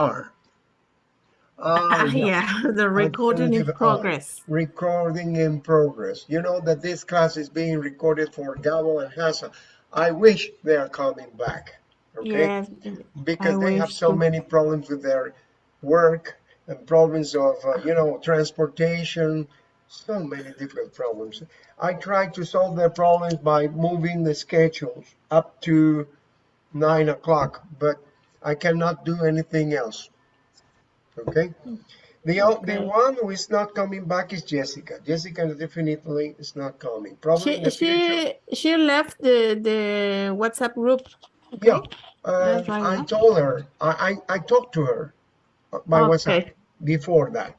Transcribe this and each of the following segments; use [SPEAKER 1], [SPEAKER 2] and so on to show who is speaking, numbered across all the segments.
[SPEAKER 1] are.
[SPEAKER 2] Uh, yeah, the recording in progress.
[SPEAKER 1] Recording in progress. You know that this class is being recorded for Gabo and Hassa. I wish they are coming back. Okay, yes, because I they have so many problems with their work and problems of uh, you know transportation. So many different problems. I try to solve their problems by moving the schedules up to nine o'clock, but I cannot do anything else. Okay. The, okay. the one who is not coming back is Jessica. Jessica definitely is not coming.
[SPEAKER 2] Probably she she, she left the the WhatsApp group.
[SPEAKER 1] Okay? Yeah, uh, I told her. I, I I talked to her by okay. WhatsApp before that,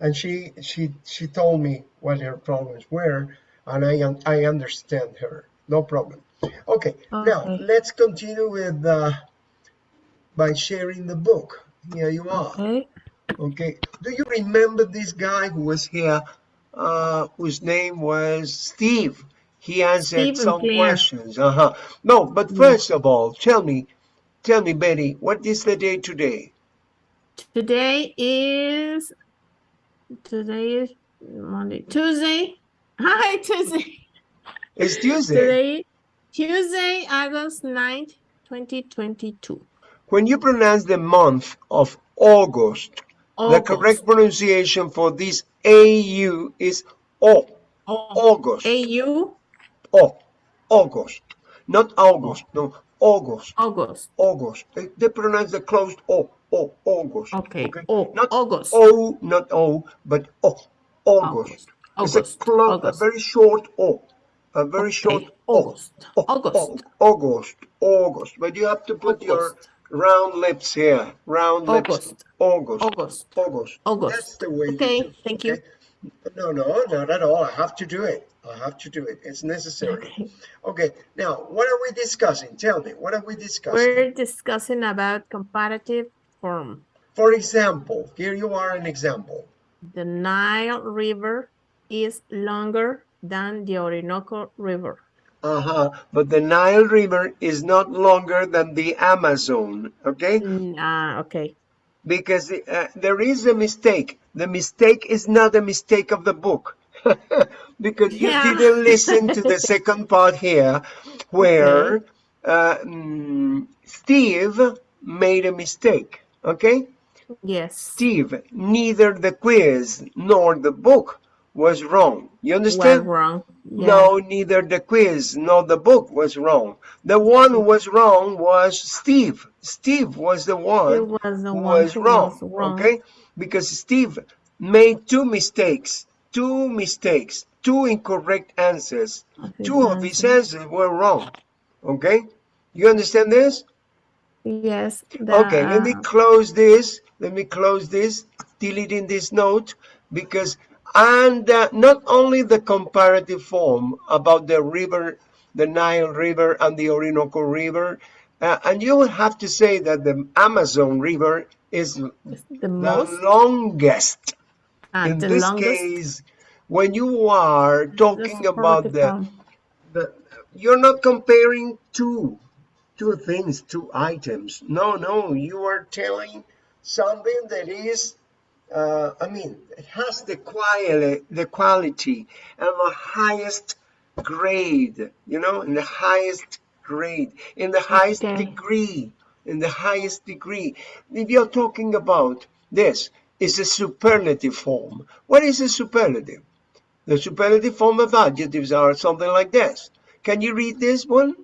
[SPEAKER 1] and she she she told me what her problems were, and I I understand her. No problem. Okay, okay. now let's continue with uh, by sharing the book. Here you are.
[SPEAKER 2] Okay.
[SPEAKER 1] Okay. Do you remember this guy who was here, uh, whose name was Steve? He answered some questions. Uh huh. No, but first of all, tell me, tell me, Betty, what is the day today?
[SPEAKER 2] Today is today is Monday, Tuesday. Hi, Tuesday.
[SPEAKER 1] It's Tuesday.
[SPEAKER 2] Today, Tuesday, August 9th, 2022.
[SPEAKER 1] When you pronounce the month of August, August. the correct pronunciation for this AU is O. August.
[SPEAKER 2] AU?
[SPEAKER 1] O. August. Not August. No. August.
[SPEAKER 2] August.
[SPEAKER 1] August. They, they pronounce the closed O. O. August.
[SPEAKER 2] Okay. okay? O. Not
[SPEAKER 1] August. O. Not O. But O. August. August. It's a, close, August. a very short O. A very okay. short
[SPEAKER 2] August. O. August.
[SPEAKER 1] August. August. But you have to put August. your round lips here. Round
[SPEAKER 2] August.
[SPEAKER 1] lips. August.
[SPEAKER 2] August.
[SPEAKER 1] August.
[SPEAKER 2] August.
[SPEAKER 1] That's the way.
[SPEAKER 2] Okay. Thank you.
[SPEAKER 1] No, no, not at all. I have to do it. I have to do it. It's necessary. Okay. okay. Now, what are we discussing? Tell me, what are we discussing?
[SPEAKER 2] We're discussing about comparative form.
[SPEAKER 1] For example, here you are an example.
[SPEAKER 2] The Nile River is longer than the Orinoco River.
[SPEAKER 1] Uh-huh. But the Nile River is not longer than the Amazon, okay?
[SPEAKER 2] Mm, ah, uh, okay.
[SPEAKER 1] Because uh, there is a mistake. The mistake is not a mistake of the book. because you yeah. didn't listen to the second part here where okay. uh, mm, Steve made a mistake, okay?
[SPEAKER 2] Yes.
[SPEAKER 1] Steve, neither the quiz nor the book was wrong. You understand?
[SPEAKER 2] Wrong.
[SPEAKER 1] Yeah. No, neither the quiz nor the book was wrong. The one who was wrong was Steve. Steve was the one
[SPEAKER 2] was the
[SPEAKER 1] who,
[SPEAKER 2] one
[SPEAKER 1] was, who wrong, was wrong. Okay? Because Steve made two mistakes. Two mistakes. Two incorrect answers. Two of his answers were wrong. Okay? You understand this?
[SPEAKER 2] Yes. The,
[SPEAKER 1] okay, let me uh, close this. Let me close this, deleting this note, because and uh, not only the comparative form about the river, the Nile River and the Orinoco River, uh, and you will have to say that the Amazon River is the, the longest.
[SPEAKER 2] Ah,
[SPEAKER 1] In
[SPEAKER 2] the
[SPEAKER 1] this
[SPEAKER 2] longest?
[SPEAKER 1] case, when you are talking about the, the, you're not comparing two, two things, two items. No, no, you are telling something that is uh, I mean, it has the quality, the quality and the highest grade, you know, in the highest grade, in the highest okay. degree, in the highest degree. If you're talking about this, is a superlative form. What is a superlative? The superlative form of adjectives are something like this. Can you read this one?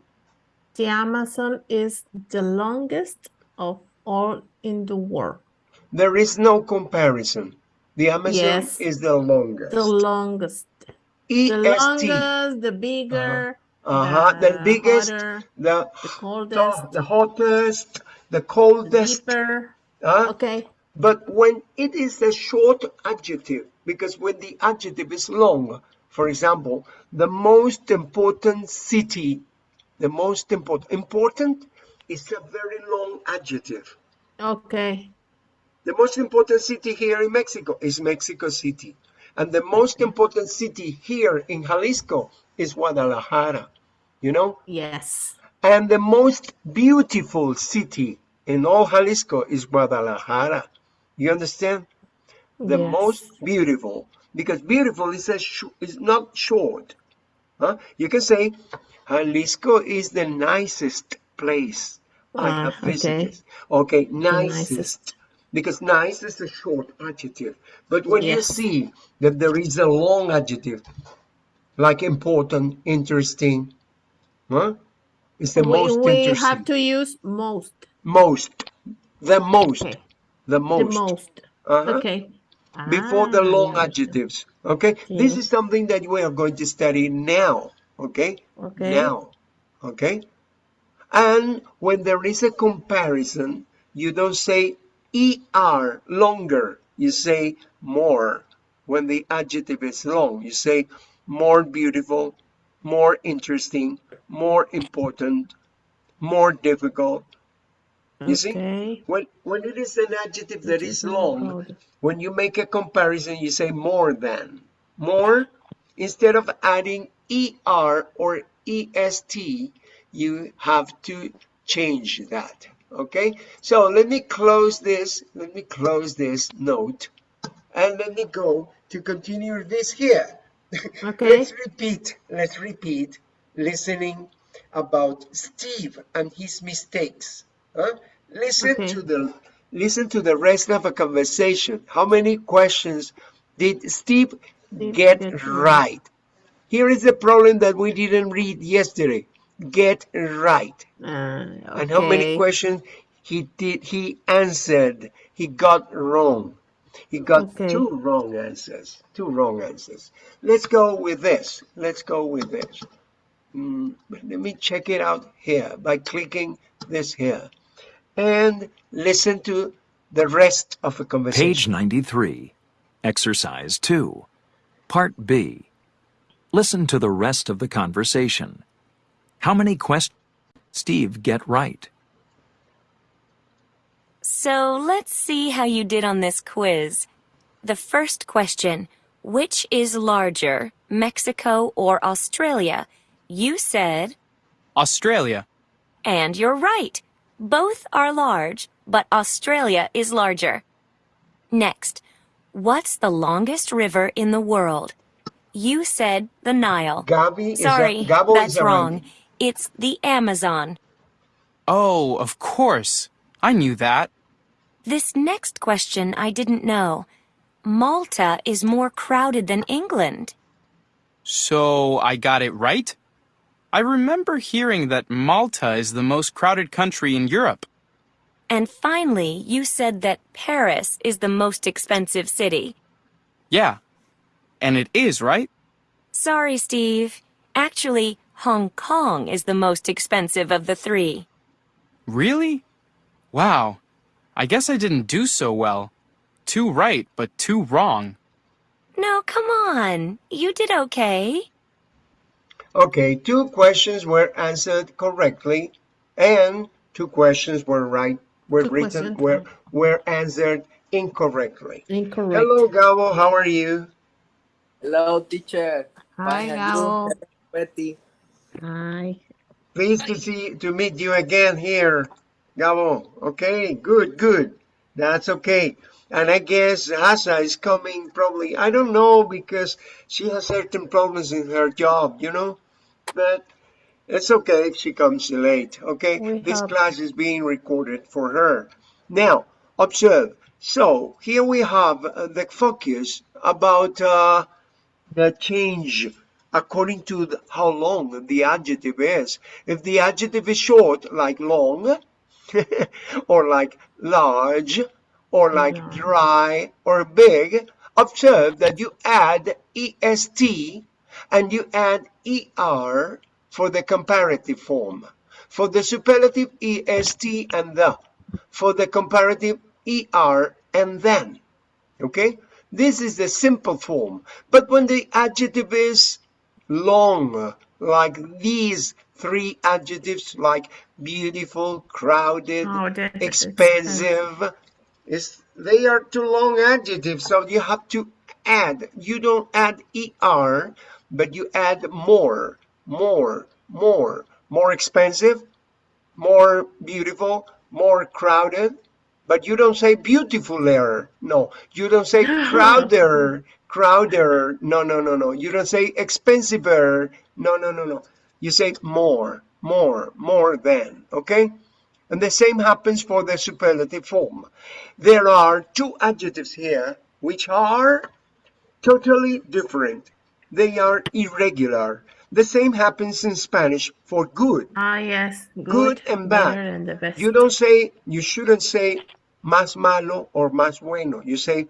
[SPEAKER 2] The Amazon is the longest of all in the world.
[SPEAKER 1] There is no comparison. The Amazon yes. is the longest.
[SPEAKER 2] The longest.
[SPEAKER 1] E
[SPEAKER 2] the longest, the bigger.
[SPEAKER 1] Uh huh. Uh -huh. The, the, biggest,
[SPEAKER 2] hotter,
[SPEAKER 1] the,
[SPEAKER 2] the coldest,
[SPEAKER 1] the, hottest, the coldest.
[SPEAKER 2] The deeper.
[SPEAKER 1] Uh,
[SPEAKER 2] okay.
[SPEAKER 1] But when it is a short adjective, because when the adjective is long, for example, the most important city, the most important, important is a very long adjective.
[SPEAKER 2] Okay.
[SPEAKER 1] The most important city here in Mexico is Mexico City. And the most important city here in Jalisco is Guadalajara, you know?
[SPEAKER 2] Yes.
[SPEAKER 1] And the most beautiful city in all Jalisco is Guadalajara. You understand? The
[SPEAKER 2] Yes.
[SPEAKER 1] most beautiful, because beautiful is a sh- is not short. Huh? You can say Jalisco is the nicest place I
[SPEAKER 2] Ah,
[SPEAKER 1] have
[SPEAKER 2] okay.
[SPEAKER 1] visited. Okay,
[SPEAKER 2] nicest.
[SPEAKER 1] nicest. Because nice is a short adjective. But when you see that there is a long adjective, like important, interesting, huh? It's the
[SPEAKER 2] We,
[SPEAKER 1] most
[SPEAKER 2] we
[SPEAKER 1] interesting.
[SPEAKER 2] have to use most.
[SPEAKER 1] Most. The most.
[SPEAKER 2] Okay.
[SPEAKER 1] The
[SPEAKER 2] The
[SPEAKER 1] most.
[SPEAKER 2] most.
[SPEAKER 1] Uh-huh.
[SPEAKER 2] Okay.
[SPEAKER 1] Before the
[SPEAKER 2] Ah,
[SPEAKER 1] long
[SPEAKER 2] yeah,
[SPEAKER 1] adjectives. Okay? This is something that we are going to study now. Okay?
[SPEAKER 2] Okay.
[SPEAKER 1] Now. Okay? And when there is a comparison, you don't say er longer. You say more. When the adjective is long, you say more beautiful, more interesting, more important, more difficult. You see? When when it is an adjective that is
[SPEAKER 2] It is not
[SPEAKER 1] long, when you make a comparison, you say more than. More, instead of adding er or est, you have to change that. Okay? So let me close this. Let me close this note. And let me go to continue this here.
[SPEAKER 2] Okay.
[SPEAKER 1] Let's repeat. Let's repeat listening about Steve and his mistakes. Huh? Listen
[SPEAKER 2] Okay.
[SPEAKER 1] to the listen to the rest of a conversation. How many questions did Steve
[SPEAKER 2] Steve
[SPEAKER 1] get
[SPEAKER 2] get
[SPEAKER 1] right? Here is the problem that we didn't read yesterday. Get right.
[SPEAKER 2] Uh,
[SPEAKER 1] And how many questions he did he answered? He got wrong. He got
[SPEAKER 2] Okay.
[SPEAKER 1] two wrong answers. Two wrong answers. Let's go with this. Let's go with this. Mm, let me check it out here by clicking this here. And listen to the rest of the conversation.
[SPEAKER 3] Page 93. Exercise 2. Part B. Listen to the rest of the conversation. How many questions Steve get right?
[SPEAKER 4] So let's see how you did on this quiz. The first question Which is larger, Mexico or Australia? You said,
[SPEAKER 5] Australia.
[SPEAKER 4] and you're right. Both are large, but Australia is larger. Next, what's the longest river in the world? You said the Nile.
[SPEAKER 1] Gabi is
[SPEAKER 4] Sorry,
[SPEAKER 1] a, Gabo
[SPEAKER 4] that's
[SPEAKER 1] is a
[SPEAKER 4] wrong. It's the Amazon.
[SPEAKER 5] Oh, of course. I knew that.
[SPEAKER 4] This next question I didn't know. Malta is more crowded than England.
[SPEAKER 5] So I got it right? I remember hearing that Malta is the most crowded country in Europe.
[SPEAKER 4] And finally, you said that Paris is the most expensive city.
[SPEAKER 5] Yeah. And it is, right?
[SPEAKER 4] Sorry, Steve. Actually, Hong Kong is the most expensive of the three.
[SPEAKER 5] Really? Wow. I guess I didn't do so well. Two right, but two wrong.
[SPEAKER 4] No, come on. You did okay.
[SPEAKER 1] Okay, two questions were answered correctly, and two questions were right were
[SPEAKER 2] Two
[SPEAKER 1] written
[SPEAKER 2] questions,
[SPEAKER 1] were were answered incorrectly.
[SPEAKER 2] Incorrect.
[SPEAKER 1] Hello, Gabo. How are you?
[SPEAKER 6] Hello, teacher.
[SPEAKER 2] Hi,
[SPEAKER 6] Fine,
[SPEAKER 2] Gabo.
[SPEAKER 6] Betty?
[SPEAKER 2] Hi.
[SPEAKER 1] Pleased to see to meet you again here, Gabo. Okay, good, good. That's okay. And I guess Asa is coming probably. I don't know because she has certain problems in her job, you know. But it's okay if she comes late. Okay,
[SPEAKER 2] We
[SPEAKER 1] this
[SPEAKER 2] hope.
[SPEAKER 1] class is being recorded for her. Now, observe. So here we have uh, the focus about uh, the change according to how long the adjective is. If the adjective is short, like long, or like large, or like
[SPEAKER 2] Large.
[SPEAKER 1] dry, or big, observe that you add est and you add er for the comparative form. For the superlative, est and the. For the comparative, er and then. Okay? This is the simple form. But when the adjective is long, like these three adjectives, like beautiful, crowded,
[SPEAKER 2] Oh,
[SPEAKER 1] expensive, is they are too long adjectives, so you have to add. You don't add er, but you add more, more, more, more expensive, more beautiful, more crowded, but you don't say beautiful beautifuler. No, you don't say crowder, crowder. No, no, no, no. You don't say expensiver. No, no, no, no. You say more, more, more than. Okay? And the same happens for the superlative form. There are two adjectives here which are totally different. They are irregular. The same happens in Spanish for good.
[SPEAKER 2] Ah, yes. Good,
[SPEAKER 1] Good and bad.
[SPEAKER 2] and.
[SPEAKER 1] You don't say, you shouldn't say más malo or más bueno. You say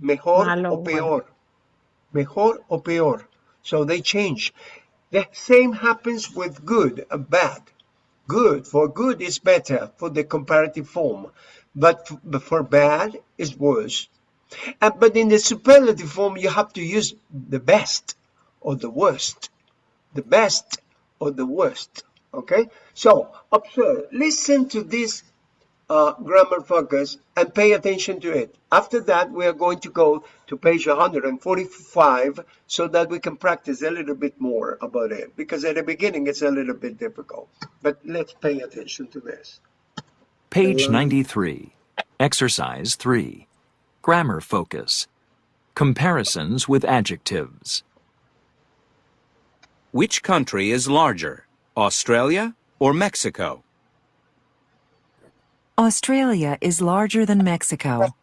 [SPEAKER 1] mejor
[SPEAKER 2] Malo,
[SPEAKER 1] o peor. Mejor o peor. So they change. The same happens with good and bad. Good, for good is better for the comparative form, but but for bad is worse. And, but in the superlative form, you have to use the best or the worst. The best or the worst. Okay? So, observe, listen to this uh, grammar focus and pay attention to it. After that, we are going to go to page 145 so that we can practice a little bit more about it because at the beginning it's a little bit difficult. But let's pay attention to this.
[SPEAKER 3] Page 93. Exercise 3. Grammar focus. Comparisons with adjectives.
[SPEAKER 7] Which country is larger, Australia or Mexico?
[SPEAKER 8] Australia is larger than Mexico.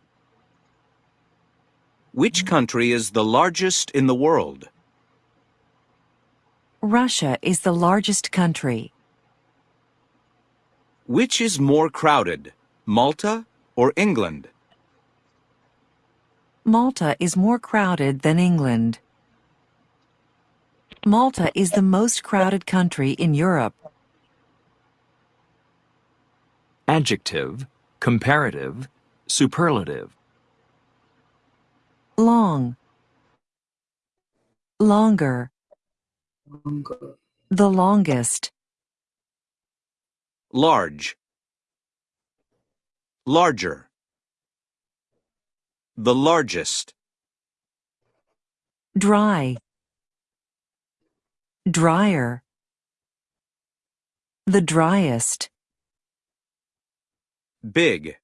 [SPEAKER 7] Which country is the largest in the world?
[SPEAKER 8] Russia is the largest country.
[SPEAKER 7] Which is more crowded, Malta or England?
[SPEAKER 8] Malta is more crowded than England. Malta is the most crowded country in Europe.
[SPEAKER 3] Adjective, comparative, superlative.
[SPEAKER 8] Long. Longer.
[SPEAKER 6] Longer.
[SPEAKER 8] The longest.
[SPEAKER 7] Large. Larger. The largest.
[SPEAKER 8] Dry. Drier. The driest.
[SPEAKER 7] Big.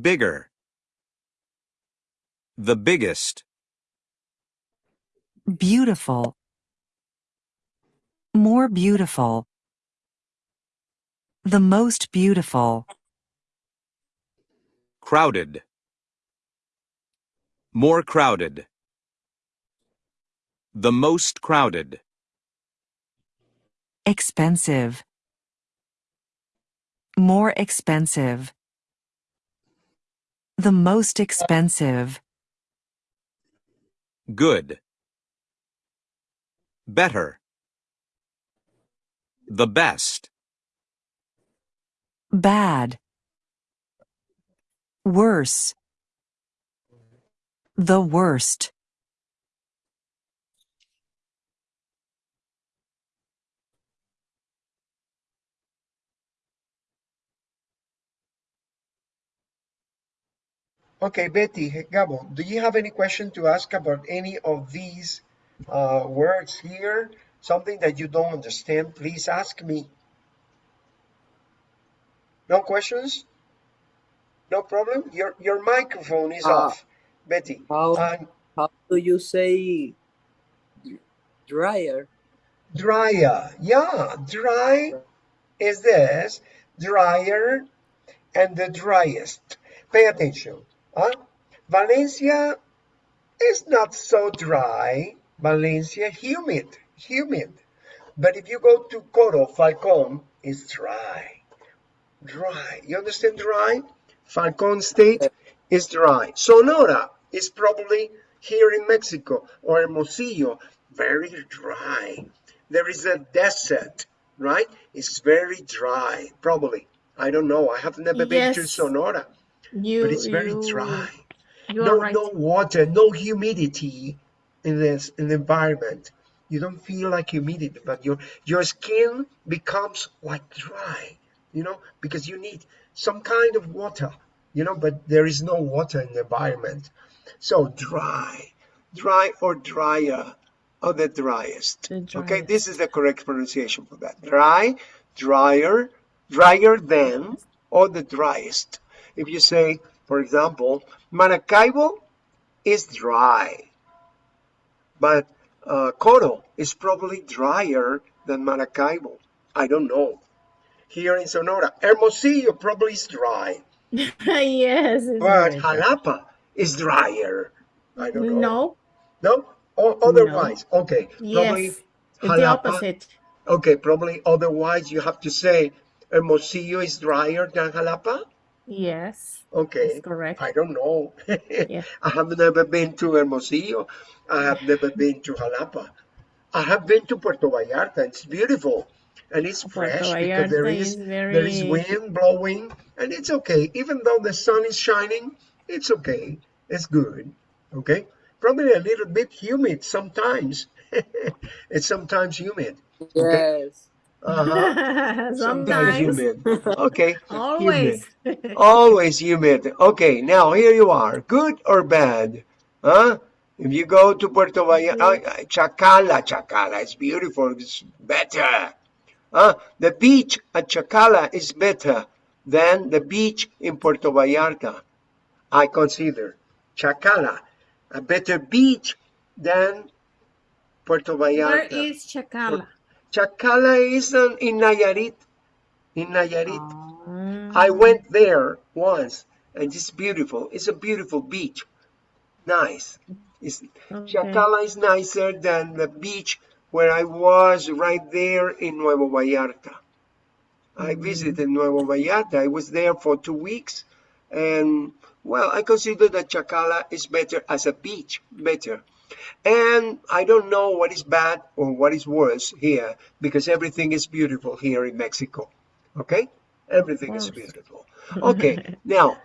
[SPEAKER 7] Bigger. The biggest.
[SPEAKER 8] Beautiful. More beautiful. The most beautiful.
[SPEAKER 7] Crowded. More crowded. The most crowded.
[SPEAKER 8] Expensive. More expensive. The most expensive.
[SPEAKER 7] Good. Better. The best.
[SPEAKER 8] Bad. Worse. The worst.
[SPEAKER 1] Okay, Betty, Gabo, do you have any question to ask about any of these uh, words here? Something that you don't understand, please ask me. No questions? No problem? Your your microphone is
[SPEAKER 6] Ah.
[SPEAKER 1] off, Betty.
[SPEAKER 6] How
[SPEAKER 1] And
[SPEAKER 6] how do you say dryer?
[SPEAKER 1] drier. Yeah, dry is this, drier, and the driest. Pay attention. Valencia is not so dry. Valencia, humid, humid. But if you go to Coro, Falcon, it's dry. Dry. You understand dry? Falcon State is dry. Sonora is probably here in Mexico or Hermosillo, very dry. There is a desert, right? It's very dry, probably. I don't know. I have never been to Sonora,
[SPEAKER 2] You,
[SPEAKER 1] but it's very
[SPEAKER 2] you,
[SPEAKER 1] dry.
[SPEAKER 2] You
[SPEAKER 1] No,
[SPEAKER 2] right.
[SPEAKER 1] no water, no humidity in this in the environment. You don't feel like humidity, but your your skin becomes like dry, you know, because you need some kind of water, you know, but there is no water in the environment. So dry, dry or drier, or the driest.
[SPEAKER 2] The
[SPEAKER 1] Okay, this is the correct pronunciation for that. Dry, drier, drier than or the driest. If you say, for example, Maracaibo is dry, but uh, Coro is probably drier than Maracaibo. I don't know. Here in Sonora, Hermosillo probably is dry,
[SPEAKER 2] yes.
[SPEAKER 1] but. Jalapa is drier. I don't know.
[SPEAKER 2] No.
[SPEAKER 1] No? O- otherwise, okay. Probably
[SPEAKER 2] Yes. It's the opposite.
[SPEAKER 1] Okay, probably otherwise you have to say Hermosillo is drier than Jalapa.
[SPEAKER 2] Yes.
[SPEAKER 1] Okay.
[SPEAKER 2] That's correct.
[SPEAKER 1] I don't know.
[SPEAKER 2] Yeah.
[SPEAKER 1] I have never been to Hermosillo. I have never been to Jalapa. I have been to Puerto Vallarta. It's beautiful and it's
[SPEAKER 2] Puerto
[SPEAKER 1] fresh because there
[SPEAKER 2] Vallarta
[SPEAKER 1] is
[SPEAKER 2] is
[SPEAKER 1] there is wind blowing and it's okay. Even though the sun is shining, it's okay. It's good. Okay. Probably a little bit humid sometimes. it's sometimes humid.
[SPEAKER 6] Yes.
[SPEAKER 1] Uh-huh. Sometimes
[SPEAKER 2] Sometimes.
[SPEAKER 1] humid. Okay.
[SPEAKER 2] Always.
[SPEAKER 1] Humid. Always humid. Okay, now here you are. Good or bad? Huh? If you go to Puerto Vallarta, uh, Chacala, Chacala is beautiful. It's better. Huh? The beach at Chacala is better than the beach in Puerto Vallarta. I consider Chacala a better beach than Puerto Vallarta.
[SPEAKER 2] is Chacala?
[SPEAKER 1] Chacala is in Nayarit. In Nayarit.
[SPEAKER 2] Oh.
[SPEAKER 1] I went there once and it's beautiful. It's a beautiful beach. Nice. It's,
[SPEAKER 2] Okay.
[SPEAKER 1] Chacala is nicer than the beach where I was right there in Nuevo Vallarta. I mm-hmm. visited Nuevo Vallarta. I was there for two weeks and well, I consider that Chacala is better as a beach, better. And I don't know what is bad or what is worse here because everything is beautiful here in Mexico. Okay? Everything is beautiful. Okay, now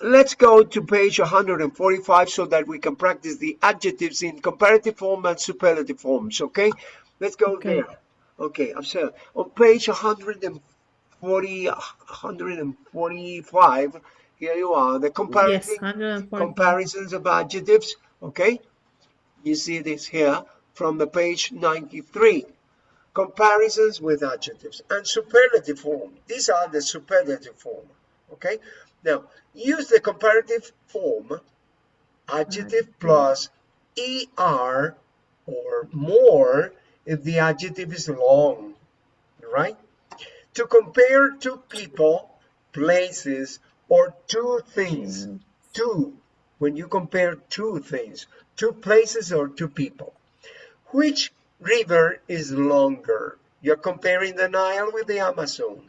[SPEAKER 1] let's go to page 145 so that we can practice the adjectives in comparative form and superlative forms. Okay? Let's go
[SPEAKER 2] Okay.
[SPEAKER 1] there. Okay, I'm sorry. On page 140, 145, here you are. The
[SPEAKER 2] Yes,
[SPEAKER 1] comparative
[SPEAKER 2] 140.
[SPEAKER 1] comparisons of adjectives. Okay? You see this here from the page 93. Comparisons with adjectives and superlative form. These are the superlative form. Okay? Now, use the comparative form adjective plus er or more if the adjective is long, right? To compare two people, places, or two things. Two, when you compare two things, two places or two people. Which river is longer? You're comparing the Nile with the Amazon.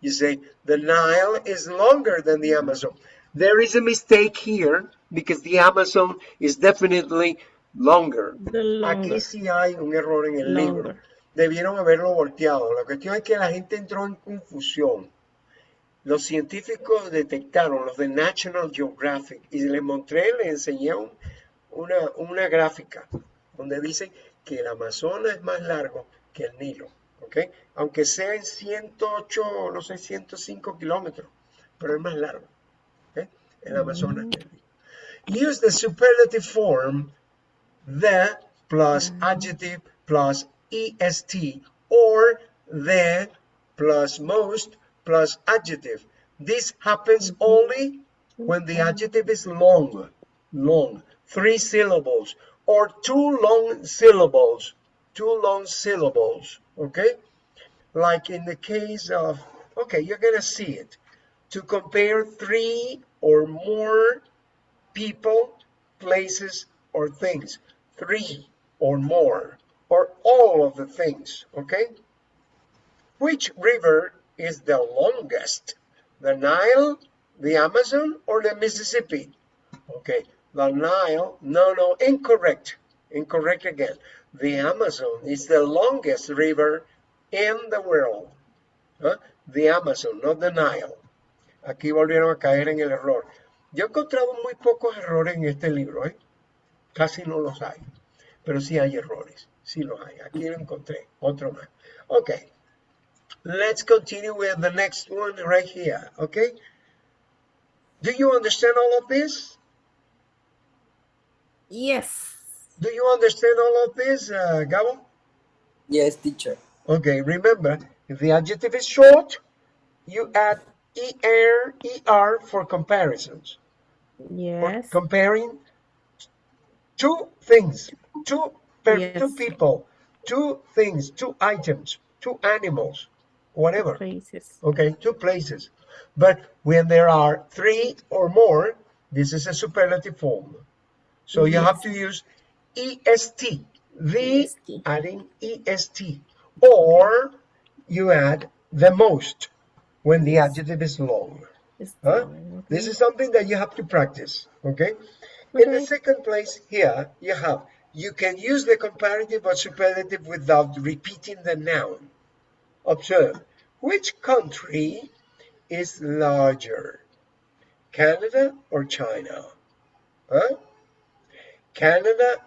[SPEAKER 1] You say the Nile is longer than the Amazon. There is a mistake here because the Amazon is definitely longer.
[SPEAKER 2] The
[SPEAKER 1] Aquí sí hay un error en el libro. Debieron haberlo volteado. La cuestión es que la gente entró en confusión. Los científicos detectaron, los de National Geographic, y les mostré, les enseñé un- una, una gráfica donde dice que el Amazonas es más largo que el Nilo, ¿ok? Aunque sea en 108, no sé, 105 kilómetros, pero es más largo, ¿ok? El Amazonas que el Nilo. Use the superlative form the plus adjective plus est or the plus most plus adjective. This happens only when the adjective is long, long, three syllables, or two long syllables, two long syllables, okay? Like in the case of, okay, you're gonna see it. To compare three or more people, places, or things. Three or more, or all of the things, okay? Which river is the longest? The Nile, the Amazon, or the Mississippi? Okay, the Nile, no, no, incorrect. Incorrect again. The Amazon is the longest river in the world. Huh? The Amazon, not the Nile. Aquí volvieron a caer en el error. Yo he encontrado muy pocos errores en este libro, ¿eh? Casi no los hay. Pero sí hay errores. Sí los hay. Aquí lo encontré. Otro más. Okay. Let's continue with the next one right here. Okay. Do you understand all of this?
[SPEAKER 2] Yes.
[SPEAKER 1] Do you understand all of this, uh, Gabo?
[SPEAKER 6] Yes, teacher.
[SPEAKER 1] Okay, remember, if the adjective is short, you add er er for comparisons. For
[SPEAKER 2] Yes.
[SPEAKER 1] comparing two things, two per,
[SPEAKER 2] Yes.
[SPEAKER 1] two people, two things, two items, two animals, whatever.
[SPEAKER 2] Places.
[SPEAKER 1] Okay, two places. But when there are three or more, this is a superlative form. So you have to use est, the adding est, or you add the most when the adjective is long. Huh? This is something that you have to practice. Okay. In the second place here, you have you can use the comparative or superlative without repeating the noun. Observe which country is larger, Canada or China? Huh? Canada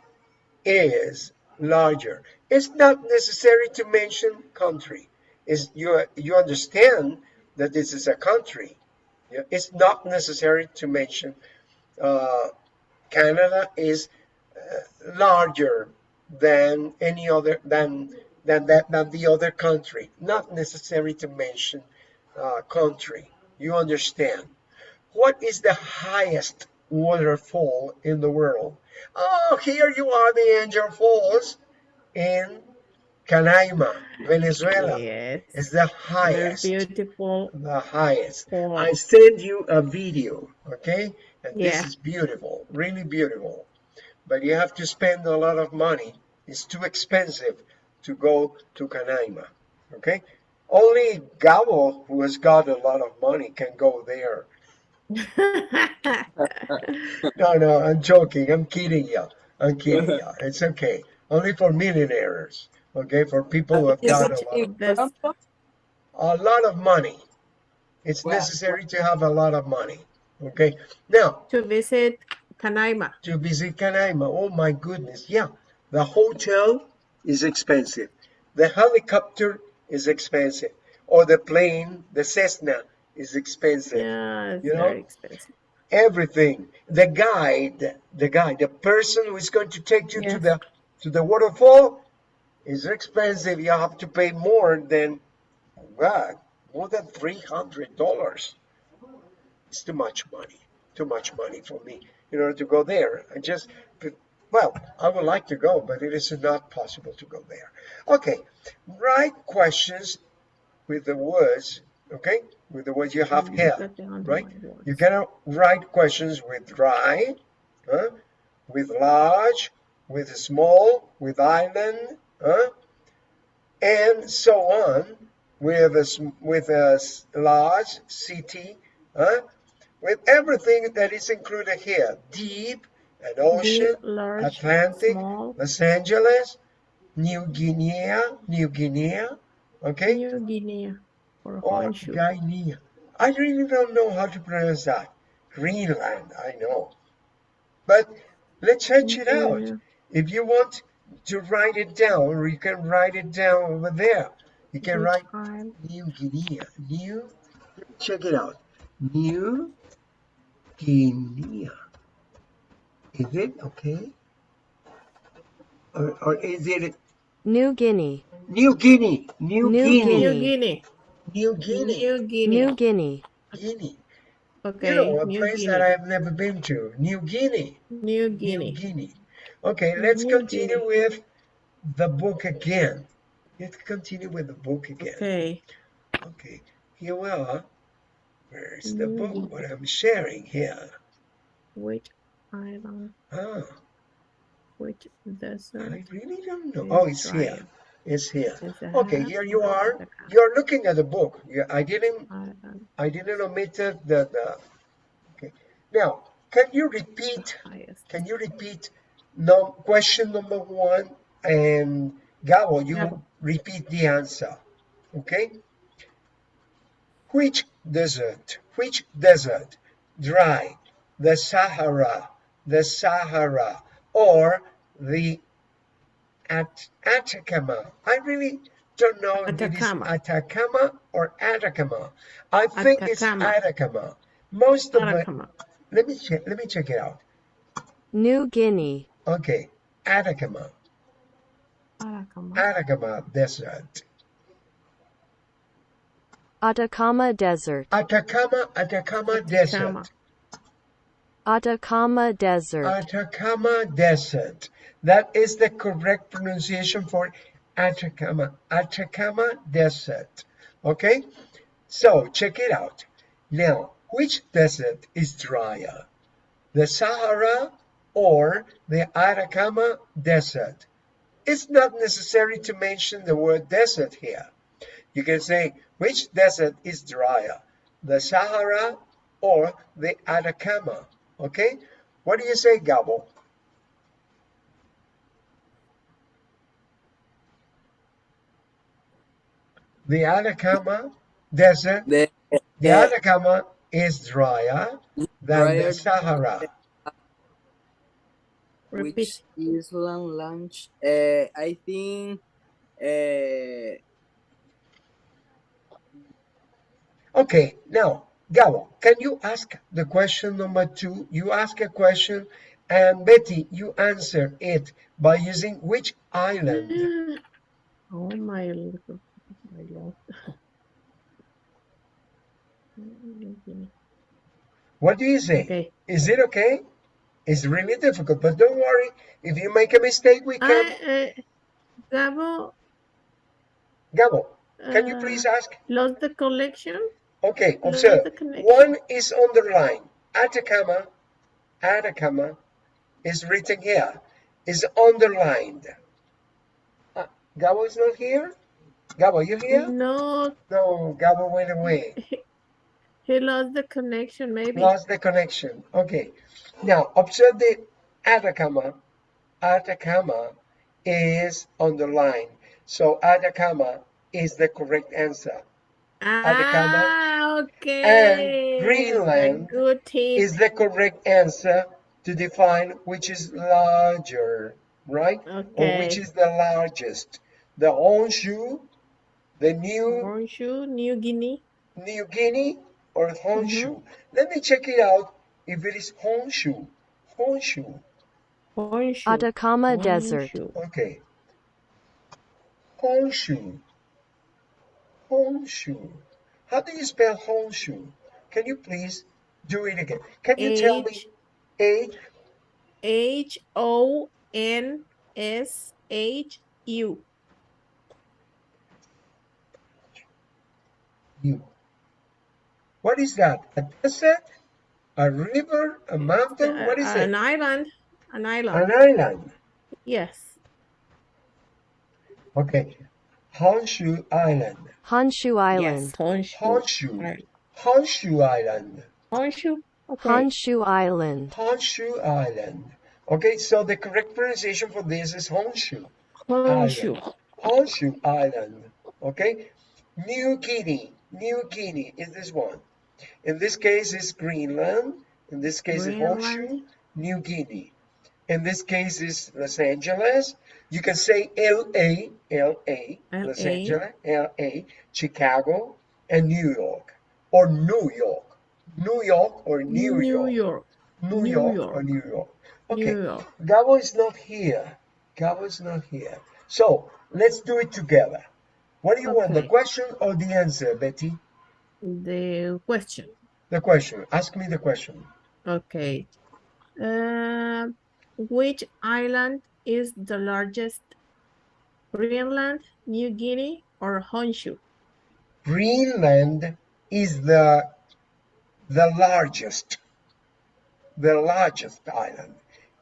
[SPEAKER 1] is larger. It's not necessary to mention country. Is you you understand that this is a country. Yeah, It's not necessary to mention uh, Canada is uh, larger than any other than than that than the other country. Not necessary to mention uh, country. You understand? What is the highest waterfall in the world? Oh, here you are, the Angel Falls in Canaima, Venezuela.
[SPEAKER 2] Yes.
[SPEAKER 1] It's the
[SPEAKER 2] Very
[SPEAKER 1] highest
[SPEAKER 2] beautiful.
[SPEAKER 1] the highest.
[SPEAKER 2] Fall.
[SPEAKER 1] I send you a video, okay? And this is beautiful, really beautiful. But you have to spend a lot of money. It's too expensive to go to Canaima, okay? Only Gabo, who has got a lot of money, can go there. No, no, I'm joking. I'm kidding you. I'm kidding you. It's okay. Only for millionaires, okay? For people who have got a lot,
[SPEAKER 6] in
[SPEAKER 2] That's-
[SPEAKER 6] Tampa?
[SPEAKER 1] a lot of money. It's
[SPEAKER 6] Wow.
[SPEAKER 1] necessary to have a lot of money, okay? Now,
[SPEAKER 2] to visit Canaima.
[SPEAKER 1] to visit Canaima. Oh my goodness, yeah. The hotel is expensive. The helicopter is expensive. Or the plane, the Cessna is expensive.
[SPEAKER 2] Yeah, it's
[SPEAKER 1] You know?
[SPEAKER 2] very expensive.
[SPEAKER 1] Everything. The guide, the guide, the person who is going to take you to the to the waterfall is expensive. You have to pay more than what? More than three hundred dollars. It's too much money. Too much money for me in order to go there. I just, well, I would like to go, but it is not possible to go there. Okay, write questions with the words, okay, with the words you have here, right? You cannot write questions with dry, huh? with large, with small, with island, huh? and so on, with a, with a large city, huh? with everything that is included here, deep, an ocean,
[SPEAKER 2] Deep, large,
[SPEAKER 1] Atlantic,
[SPEAKER 2] small,
[SPEAKER 1] Los Angeles, New Guinea, New Guinea, okay?
[SPEAKER 2] New Guinea, or.
[SPEAKER 1] Guinea. I really don't know how to pronounce that. Greenland, I know. But let's search it out.
[SPEAKER 2] Yeah.
[SPEAKER 1] If you want to write it down, you can write it down over there. You can write? New Guinea. New, check it out. New Guinea. Is it okay? Or, or is it
[SPEAKER 9] New Guinea,
[SPEAKER 1] New Guinea? New,
[SPEAKER 9] New
[SPEAKER 1] Guinea.
[SPEAKER 2] New
[SPEAKER 9] Guinea.
[SPEAKER 2] Guinea.
[SPEAKER 1] New Guinea.
[SPEAKER 2] New Guinea.
[SPEAKER 9] New Guinea,
[SPEAKER 1] Guinea.
[SPEAKER 2] Okay,
[SPEAKER 1] You know, a
[SPEAKER 2] New
[SPEAKER 1] place
[SPEAKER 2] Guinea.
[SPEAKER 1] that I've never been to. New Guinea.
[SPEAKER 2] New
[SPEAKER 1] New
[SPEAKER 2] Guinea.
[SPEAKER 1] Guinea. Okay, let's
[SPEAKER 2] New
[SPEAKER 1] continue
[SPEAKER 2] Guinea.
[SPEAKER 1] with the book again. Let's continue with the book again.
[SPEAKER 2] Okay.
[SPEAKER 1] Okay, here we are. Where's the
[SPEAKER 2] New
[SPEAKER 1] book?
[SPEAKER 2] Guinea.
[SPEAKER 1] What I'm sharing here.
[SPEAKER 2] Which island?
[SPEAKER 1] Ah,
[SPEAKER 2] Which desert?
[SPEAKER 1] I really don't know. Oh, it's here. Here.
[SPEAKER 2] Is the
[SPEAKER 1] Okay, here you are. You're looking at the book. I didn't. I didn't omit the, the, the. Okay. Now, can you repeat? Can you repeat no, question number one? And Gabo, you
[SPEAKER 2] Gabo.
[SPEAKER 1] repeat the answer. Okay? Which desert? Which desert? Dry. The Sahara. The Sahara. Or the At- Atacama. I really don't know if it is
[SPEAKER 2] Atacama.
[SPEAKER 1] Atacama or Atacama. I think it's
[SPEAKER 2] Atacama.
[SPEAKER 1] Atacama. Most of it.
[SPEAKER 2] Atacama.
[SPEAKER 1] Let me check. Let me check it out.
[SPEAKER 9] New Guinea,
[SPEAKER 1] Okay, Atacama,
[SPEAKER 2] Atacama.
[SPEAKER 1] Atacama Desert.
[SPEAKER 9] Atacama Desert.
[SPEAKER 1] Atacama, Atacama Desert.
[SPEAKER 9] Atacama Desert.
[SPEAKER 1] Atacama Desert. That is the correct pronunciation for Atacama. Atacama Desert. Okay? So, check it out. Now, which desert is drier? The Sahara or the Atacama Desert? It's not necessary to mention the word desert here. You can say, which desert is drier? The Sahara or the Atacama? Okay? What do you say, Gabo? The Atacama Desert,
[SPEAKER 6] The,
[SPEAKER 1] the Atacama is drier than the Sahara.
[SPEAKER 2] Repeat.
[SPEAKER 6] which Island launch? Uh, I think. Uh,
[SPEAKER 1] Okay, now, Gabo, can you ask the question number two? You ask a question, and Betty, you answer it by using which island?
[SPEAKER 2] Oh my
[SPEAKER 1] What do you say?
[SPEAKER 2] Okay.
[SPEAKER 1] Is it okay? It's really difficult, but don't worry. If you make a mistake, we can.
[SPEAKER 2] I, uh, Gabo,
[SPEAKER 1] Gabo, can you
[SPEAKER 2] uh,
[SPEAKER 1] please ask?
[SPEAKER 2] lost the collection.
[SPEAKER 1] Okay, observe. One is underlined. Atacama, Atacama is written here. Is underlined. Uh, Gabo is not here? Gabo, you here?
[SPEAKER 2] No,
[SPEAKER 1] No, Gabo went away.
[SPEAKER 2] he lost the connection. Maybe.
[SPEAKER 1] Lost the connection. Okay. Now, observe the Atacama. Atacama is on the line. So Atacama is the correct answer. Atacama
[SPEAKER 2] Ah, okay. A
[SPEAKER 1] Greenland
[SPEAKER 2] good tip.
[SPEAKER 1] Is the correct answer to define which is larger, right? Okay. Or which is the largest. The Honshu, the New
[SPEAKER 2] Honshu, New Guinea.
[SPEAKER 1] New Guinea, or Honshu.
[SPEAKER 2] Mhm.
[SPEAKER 1] Let me check it out if it is Honshu. Honshu.
[SPEAKER 2] Honshu.
[SPEAKER 9] Atacama Desert.
[SPEAKER 1] Okay. Honshu. Honshu. How do you spell Honshu? Can you please do it again? Can you tell me
[SPEAKER 2] H
[SPEAKER 1] H?
[SPEAKER 2] H O N S H U.
[SPEAKER 1] U. What is that? A desert? A river? A mountain? What is
[SPEAKER 2] Uh, An island. An island.
[SPEAKER 1] An island.
[SPEAKER 2] Yes.
[SPEAKER 1] Okay. Honshu Island.
[SPEAKER 9] Honshu Island.
[SPEAKER 2] Yes. Honshu.
[SPEAKER 1] Honshu.
[SPEAKER 2] Island.
[SPEAKER 1] Honshu Island.
[SPEAKER 2] Honshu. Okay.
[SPEAKER 9] Honshu Island.
[SPEAKER 1] Honshu Island. Okay, so the correct pronunciation for this is Honshu.
[SPEAKER 2] Honshu.
[SPEAKER 1] Honshu Island. Okay? New Guinea. New Guinea is this one. In this case, it's Greenland. In this case, it's
[SPEAKER 2] Greenland.
[SPEAKER 1] New Guinea. In this case, it's Los Angeles. You can say LA, LA, Los Angeles, LA, Chicago, and New York. Or New York. New York or New,
[SPEAKER 2] New
[SPEAKER 1] York.
[SPEAKER 2] York.
[SPEAKER 1] New,
[SPEAKER 2] New
[SPEAKER 1] York,
[SPEAKER 2] York.
[SPEAKER 1] or New York. Okay.
[SPEAKER 2] New York.
[SPEAKER 1] Gabo is not here. Gabo is not here. So let's do it together. What do you want, the question or the answer, Betty?
[SPEAKER 2] The question.
[SPEAKER 1] The question. Ask me the question.
[SPEAKER 2] Okay. Uh, which island is the largest? Greenland, New Guinea, or Honshu?
[SPEAKER 1] Greenland is the the largest, the largest island.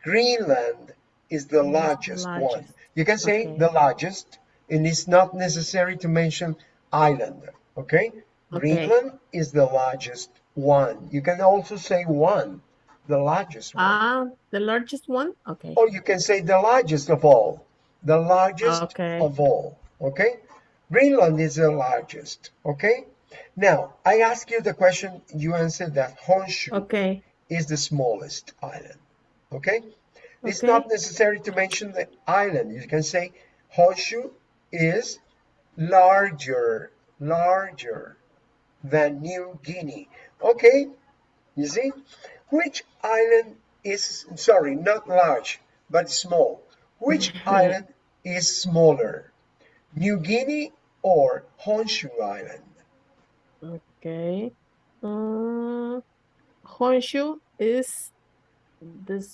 [SPEAKER 1] Greenland is the
[SPEAKER 2] Yes,
[SPEAKER 1] largest, one. You can say
[SPEAKER 2] Okay.
[SPEAKER 1] the largest, and it's not necessary to mention island. Okay?
[SPEAKER 2] Okay.
[SPEAKER 1] Greenland is the largest one. You can also say one, the largest one.
[SPEAKER 2] Ah, the largest one? Okay.
[SPEAKER 1] Or you can say the largest of all. The largest
[SPEAKER 2] Okay.
[SPEAKER 1] of all. Okay? Greenland is the largest. Okay? Now, I ask you the question, you answer that Honshu
[SPEAKER 2] Okay.
[SPEAKER 1] is the smallest island. Okay? It's
[SPEAKER 2] Okay.
[SPEAKER 1] not necessary to mention the island. You can say Honshu is larger, larger than New Guinea. Okay? You see? Which island is, sorry, not large, but small? Which island is smaller? New Guinea or Honshu Island?
[SPEAKER 2] Okay. Um, Honshu is the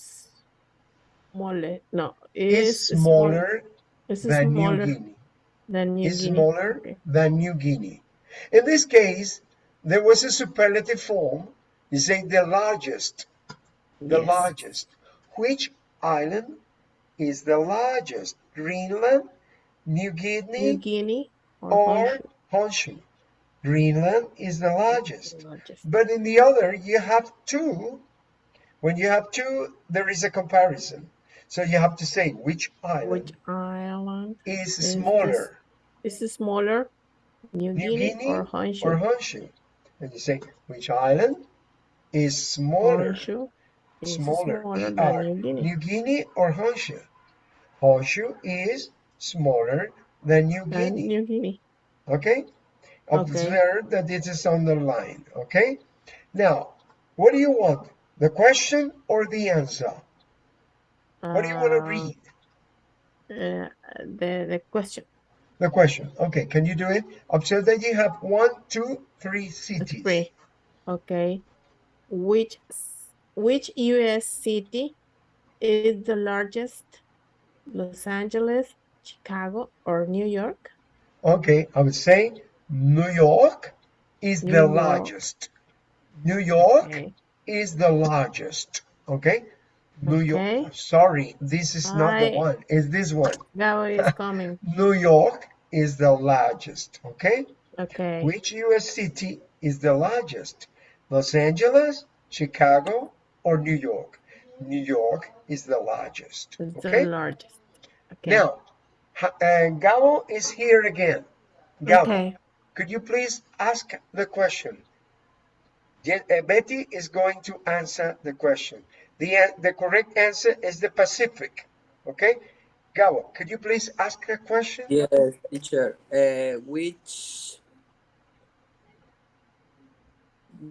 [SPEAKER 2] smaller. No,
[SPEAKER 1] Is smaller
[SPEAKER 2] Is
[SPEAKER 1] than New Guinea.
[SPEAKER 2] Than New
[SPEAKER 1] Is
[SPEAKER 2] Guinea.
[SPEAKER 1] smaller
[SPEAKER 2] Okay.
[SPEAKER 1] than New Guinea. In this case, there was a superlative form. You say the largest. The
[SPEAKER 2] Yes.
[SPEAKER 1] largest. Which island is the largest? Greenland, New Guinea,
[SPEAKER 2] New Guinea or,
[SPEAKER 1] or
[SPEAKER 2] Honshu.
[SPEAKER 1] Honshu? Greenland is the largest.
[SPEAKER 2] the largest.
[SPEAKER 1] But in the other, you have two. When you have two, there is a comparison. So you have to say which island
[SPEAKER 2] Which island
[SPEAKER 1] is
[SPEAKER 2] is
[SPEAKER 1] smaller,
[SPEAKER 2] this? Is smaller? New,
[SPEAKER 1] New
[SPEAKER 2] Guinea,
[SPEAKER 1] Guinea
[SPEAKER 2] or Honshu?
[SPEAKER 1] or Honshu? And you say which island is smaller,
[SPEAKER 2] Honshu is
[SPEAKER 1] smaller,
[SPEAKER 2] smaller
[SPEAKER 1] ER,
[SPEAKER 2] than New Guinea.
[SPEAKER 1] New Guinea or Honshu? Honshu is smaller than New Guinea.
[SPEAKER 2] New Guinea.
[SPEAKER 1] Okay?
[SPEAKER 2] Okay.
[SPEAKER 1] Observe that it is underlined. Okay? Now, what do you want? The question or the answer? What do you want to
[SPEAKER 2] Uh,
[SPEAKER 1] read?
[SPEAKER 2] Uh, the the question.
[SPEAKER 1] The question. Okay, can you do it? Observe that you have one, two, three cities.
[SPEAKER 2] free. Okay. Which which U.S. city is the largest? Los Angeles, Chicago, or New York?
[SPEAKER 1] Okay, I would say New York is
[SPEAKER 2] New
[SPEAKER 1] the
[SPEAKER 2] York.
[SPEAKER 1] largest. New York
[SPEAKER 2] Okay.
[SPEAKER 1] is the largest. Okay? New York. Sorry, this is not the one. It's this one.
[SPEAKER 2] Gabo is coming.
[SPEAKER 1] New York is the largest. Okay?
[SPEAKER 2] Okay.
[SPEAKER 1] Which US city is the largest? Los Angeles, Chicago, or New York? New York is the largest.
[SPEAKER 2] It's
[SPEAKER 1] Okay?
[SPEAKER 2] the largest. Okay.
[SPEAKER 1] Now, uh, Gabo is here again. Gabo,
[SPEAKER 2] Okay.
[SPEAKER 1] could you please ask the question? Uh, Betty is going to answer the question. The, the correct answer is the Pacific. Okay? Gabo, could you please ask a question?
[SPEAKER 6] Yes, teacher. Uh, which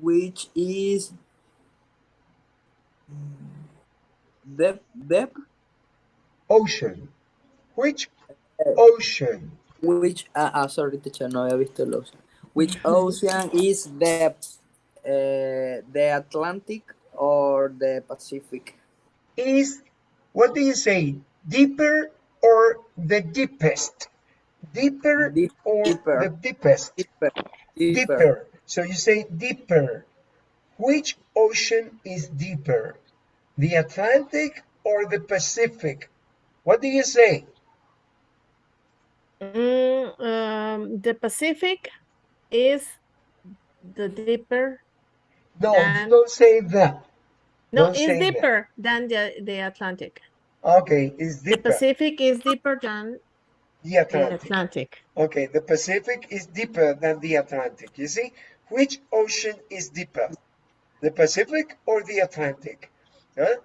[SPEAKER 6] which is depth depth
[SPEAKER 1] Ocean. Which ocean?
[SPEAKER 6] which ah, ah sorry teacher no había visto el ocean. Which ocean is depth? Uh, the Atlantic or the Pacific?
[SPEAKER 1] Is, what do you say, deeper or the deepest? Deeper
[SPEAKER 6] Deep-
[SPEAKER 1] or
[SPEAKER 6] deeper.
[SPEAKER 1] the deepest?
[SPEAKER 6] Deeper.
[SPEAKER 1] Deeper. So you say deeper. Which ocean is deeper? The Atlantic or the Pacific? What do you say?
[SPEAKER 2] Mm, um, the Pacific is the deeper.
[SPEAKER 1] No,
[SPEAKER 2] Than-
[SPEAKER 1] don't say that.
[SPEAKER 2] No,
[SPEAKER 1] Don't
[SPEAKER 2] it's deeper than the, the Atlantic.
[SPEAKER 1] Okay, it's
[SPEAKER 2] The. Pacific is deeper than
[SPEAKER 1] The
[SPEAKER 2] the
[SPEAKER 1] Atlantic.
[SPEAKER 2] Atlantic.
[SPEAKER 1] Okay, the Pacific is deeper than the Atlantic. You see, which ocean is deeper? The Pacific or the Atlantic? Huh?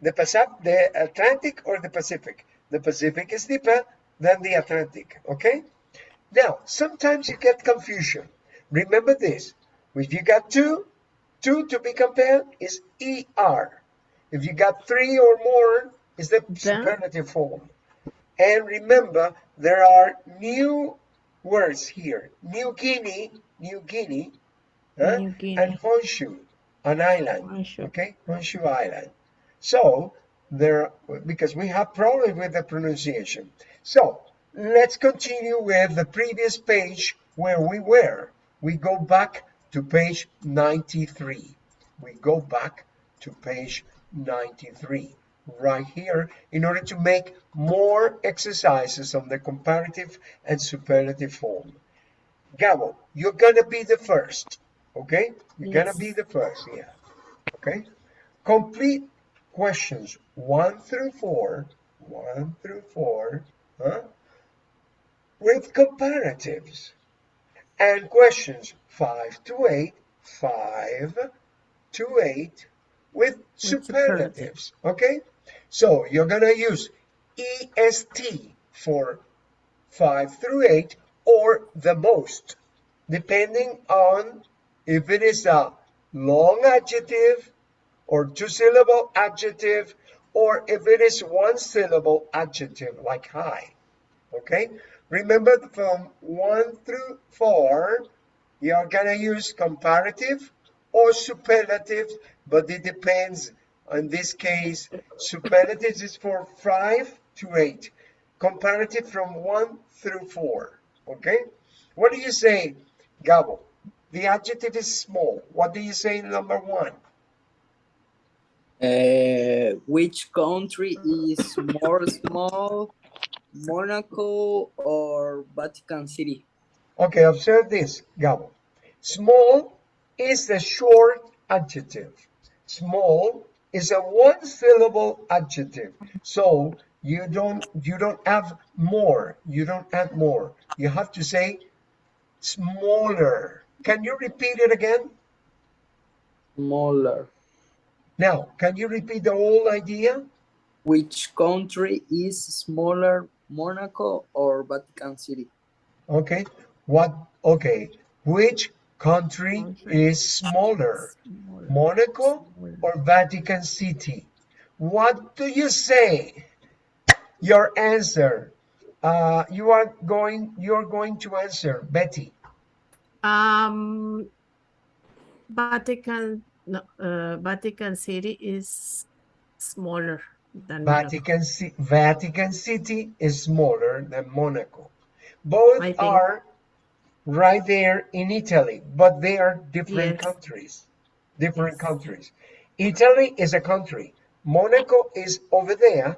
[SPEAKER 1] The, Pacific, the Atlantic or the Pacific? The Pacific is deeper than the Atlantic. Okay? Now, sometimes you get confusion. Remember this. If you got two, two to be compared is ER. If you got three or more, is the superlative form. And remember, there are new words here. New Guinea, New Guinea, huh?
[SPEAKER 2] New Guinea.
[SPEAKER 1] and Honshu, an island.
[SPEAKER 2] Honshu.
[SPEAKER 1] Okay, Honshu Island. So there, because we have problems with the pronunciation. So let's continue with the previous page where we were. We go back to page 93. We go back to page 93 right here in order to make more exercises on the comparative and superlative form. Gabo, you're gonna be the first, okay? You're gonna be the first here, okay? Complete questions one through four, one through four, huh? With comparatives. And questions five to eight, five to eight with superlatives, okay? So you're gonna use EST for five through eight or the most, depending on if it is a long adjective or two syllable adjective or if it is one syllable adjective like high. Okay? Remember from one through four, You're gonna use comparative or superlative, but it depends. In this case, superlatives is for five to eight. Comparative from one through four. Okay? What do you say, Gabo? The adjective is small. What do you say in number one?
[SPEAKER 6] Uh, which country is more small, Monaco or Vatican City?
[SPEAKER 1] Okay, observe this, Gabo. Small is a short adjective. Small is a one syllable adjective. So you don't you don't have more. You don't add more. You have to say smaller. Can you repeat it again?
[SPEAKER 6] Smaller.
[SPEAKER 1] Now, can you repeat the whole idea?
[SPEAKER 6] Which country is smaller, Monaco or Vatican City?
[SPEAKER 1] Okay. What okay. Which country is smaller? Monaco or Vatican City? What do you say? Your answer. Uh, you are going. You're going to answer, Betty.
[SPEAKER 2] Um, Vatican, no, uh, Vatican City is smaller than Monaco.
[SPEAKER 1] Vatican Ci- Vatican City is smaller than Monaco. Both are right there in Italy, but they are different
[SPEAKER 2] Yes.
[SPEAKER 1] countries. Different
[SPEAKER 2] Yes.
[SPEAKER 1] countries. Italy is a country. Monaco is over there,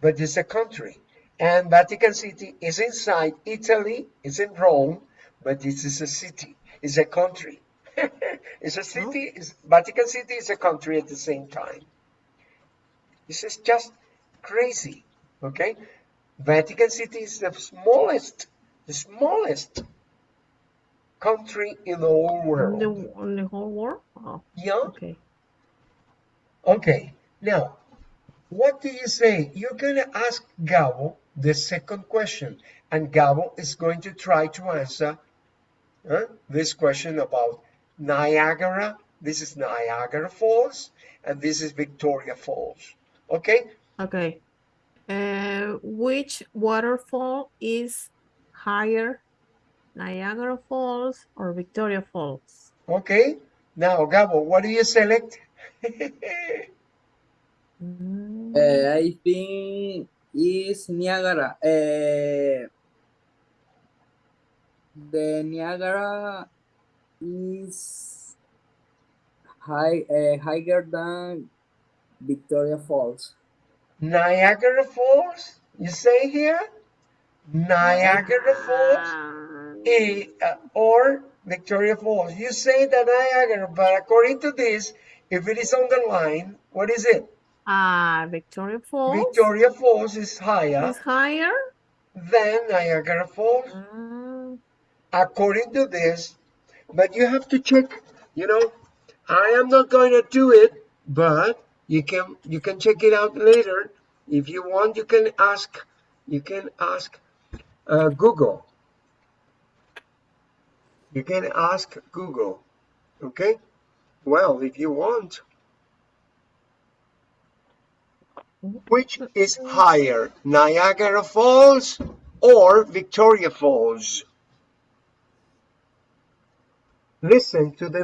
[SPEAKER 1] but it's a country. And Vatican City is inside Italy, it's in Rome, but it is a city, it's a country. it's a city, it's, Vatican City is a country at the same time. This is just crazy, okay? Vatican City is the smallest, the smallest country in the whole world.
[SPEAKER 2] the, in the whole world? Oh,
[SPEAKER 1] Yeah,
[SPEAKER 2] okay.
[SPEAKER 1] okay. Now, what do you say? You're gonna ask Gabo the second question, and Gabo is going to try to answer uh, this question about Niagara. This is Niagara Falls, and this is Victoria Falls. Okay,
[SPEAKER 2] Okay. Uh, which waterfall is higher, Niagara Falls or Victoria Falls?
[SPEAKER 1] okay. Now, Gabo, what do you select?
[SPEAKER 2] Mm,
[SPEAKER 6] Uh, I think is Niagara. Uh, the Niagara is high, uh, higher than Victoria Falls.
[SPEAKER 1] Niagara Falls, you say here? Niagara Falls? Eh, uh, or Victoria Falls. You say that Niagara, but according to this, if it is on the line, what is it?
[SPEAKER 2] ah, Victoria Falls
[SPEAKER 1] Victoria Falls is higher
[SPEAKER 2] is higher?
[SPEAKER 1] than Niagara Falls,
[SPEAKER 2] Mm,
[SPEAKER 1] according to this. But you have to check, you know, I am not going to do it, but you can you can check it out later. If you want, you can ask you can ask uh, Google. You can ask Google. Okay? Well, if you want. Which is higher, Niagara Falls or Victoria Falls? Listen to the